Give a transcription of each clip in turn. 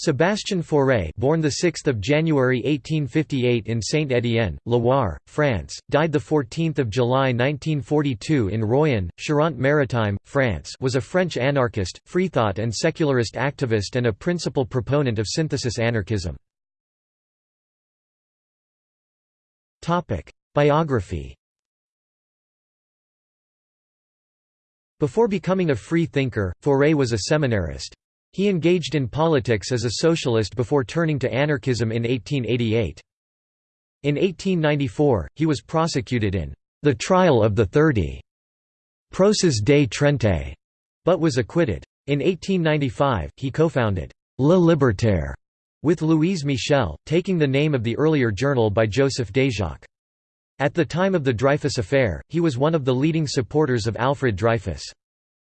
Sébastien Fauré born the 6 January 1858 in Saint-Étienne, Loire, France, died the 14 July 1942 in Royan, Charente-Maritime, France was a French anarchist, freethought and secularist activist and a principal proponent of synthesis anarchism. Topic: Biography Before becoming a free thinker, Fauré was a seminarist. He engaged in politics as a socialist before turning to anarchism in 1888. In 1894, he was prosecuted in the Trial of the Thirty Procès des Trente, but was acquitted. In 1895, he co-founded Le Libertaire with Louise Michel, taking the name of the earlier journal by Joseph Déjacque. At the time of the Dreyfus Affair, he was one of the leading supporters of Alfred Dreyfus.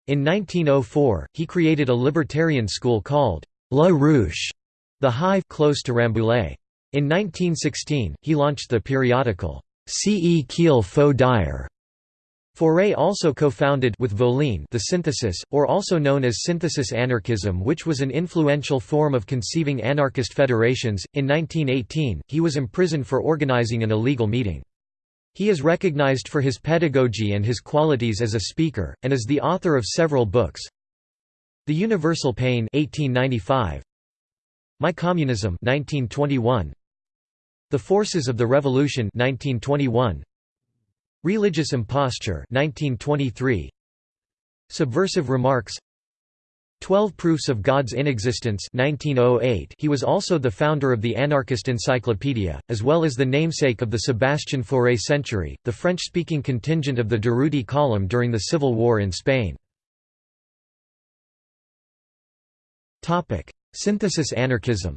In 1904, he created a libertarian school called La Ruche, the Hive close to Rambouillet. In 1916, he launched the periodical Ce qu'il faut dire. Fauré also co-founded with Voline the Synthesis, or also known as synthesis anarchism which was an influential form of conceiving anarchist federations. In 1918, he was imprisoned for organizing an illegal meeting. He is recognized for his pedagogy and his qualities as a speaker, and is the author of several books. The Universal Pain 1895, My Communism 1921, The Forces of the Revolution 1921, Religious Imposture 1923, Subversive Remarks Twelve Proofs of God's Inexistence 1908 he was also the founder of the Anarchist Encyclopedia, as well as the namesake of the Sébastien Fauré Century, the French-speaking contingent of the Durruti column during the Civil War in Spain. Synthesis anarchism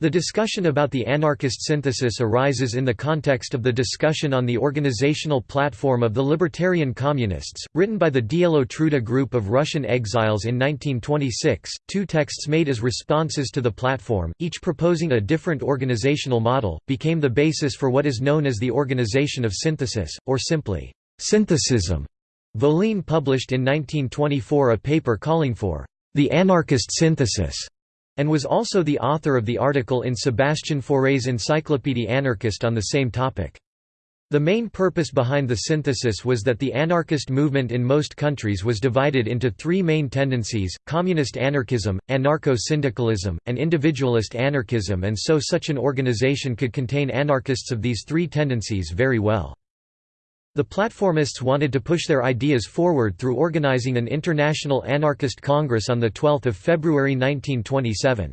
The discussion about the anarchist synthesis arises in the context of the discussion on the organizational platform of the Libertarian Communists, written by the Dielo Truda group of Russian exiles in 1926, two texts made as responses to the platform, each proposing a different organizational model, became the basis for what is known as the Organization of Synthesis, or simply, synthesism. Voline published in 1924 a paper calling for the anarchist synthesis and was also the author of the article in Sébastien Fauré's Encyclopédie anarchiste on the same topic. The main purpose behind the synthesis was that the anarchist movement in most countries was divided into three main tendencies, communist anarchism, anarcho-syndicalism, and individualist anarchism and so such an organization could contain anarchists of these three tendencies very well. The platformists wanted to push their ideas forward through organizing an international anarchist congress on 12 February 1927.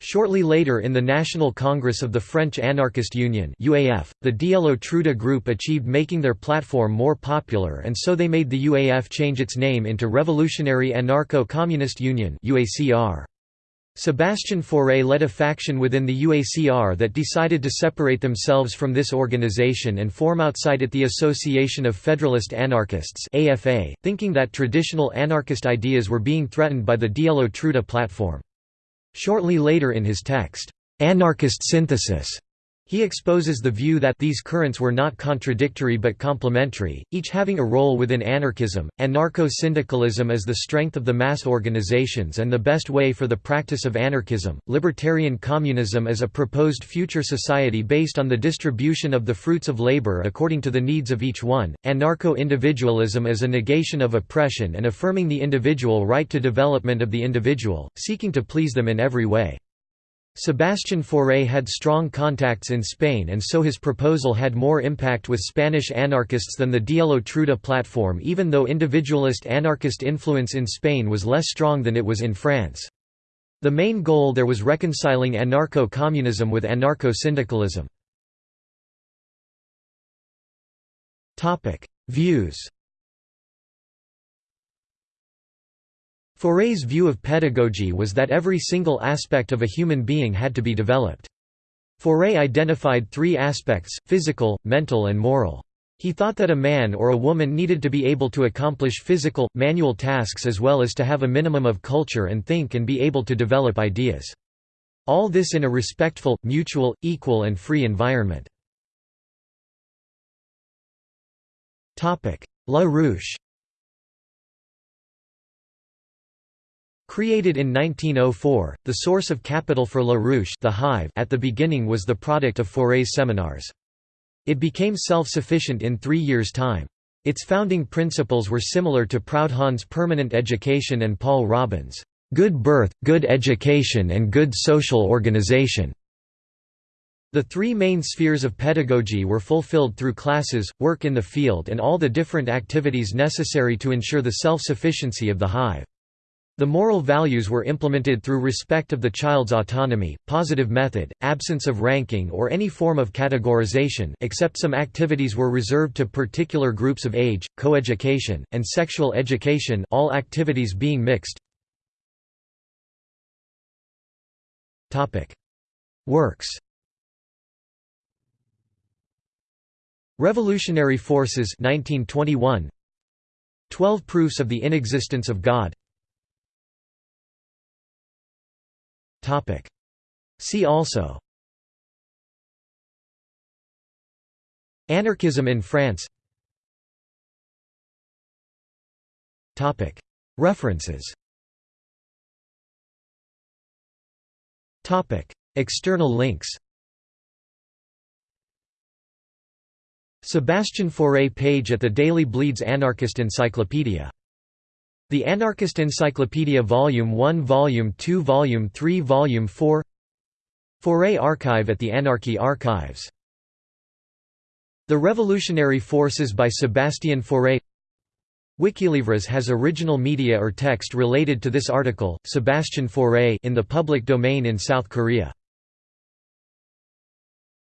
Shortly later in the National Congress of the French Anarchist Union UAF, the Dielo Truda group achieved making their platform more popular and so they made the UAF change its name into Revolutionary Anarcho-Communist Union UACR. Sébastien Fauré led a faction within the UACR that decided to separate themselves from this organization and form outside it the Association of Federalist Anarchists AFA, thinking that traditional anarchist ideas were being threatened by the Dielo Truda platform. Shortly later in his text, "'Anarchist Synthesis' He exposes the view that these currents were not contradictory but complementary, each having a role within anarchism. Anarcho-syndicalism as the strength of the mass organizations and the best way for the practice of anarchism. Libertarian communism as a proposed future society based on the distribution of the fruits of labor according to the needs of each one. Anarcho-individualism as a negation of oppression and affirming the individual right to development of the individual, seeking to please them in every way. Sébastien Fauré had strong contacts in Spain and so his proposal had more impact with Spanish anarchists than the Dielo Truda platform even though individualist anarchist influence in Spain was less strong than it was in France. The main goal there was reconciling anarcho-communism with anarcho-syndicalism. Views Fauré's view of pedagogy was that every single aspect of a human being had to be developed. Fauré identified three aspects, physical, mental and moral. He thought that a man or a woman needed to be able to accomplish physical, manual tasks as well as to have a minimum of culture and think and be able to develop ideas. All this in a respectful, mutual, equal and free environment. La Ruche Created in 1904, the source of capital for La Ruche the Hive at the beginning was the product of Fauré's seminars. It became self-sufficient in three years' time. Its founding principles were similar to Proudhon's permanent education and Paul Robin's good birth, good education and good social organization. The three main spheres of pedagogy were fulfilled through classes, work in the field and all the different activities necessary to ensure the self-sufficiency of the hive. The moral values were implemented through respect of the child's autonomy, positive method, absence of ranking or any form of categorization except some activities were reserved to particular groups of age, coeducation, and sexual education all activities being mixed. Works Revolutionary Forces 1921 Twelve Proofs of the Inexistence of God See also. Anarchism in France. References. External links. Sébastien Fauré page at the Daily Bleeds Anarchist Encyclopedia the Anarchist Encyclopedia Volume 1 Volume 2 Volume 3 Volume 4 Fauré Archive at the Anarchy Archives. The Revolutionary Forces by Sébastien Fauré. Wikilivres has original media or text related to this article, Sébastien Fauré in the public domain in South Korea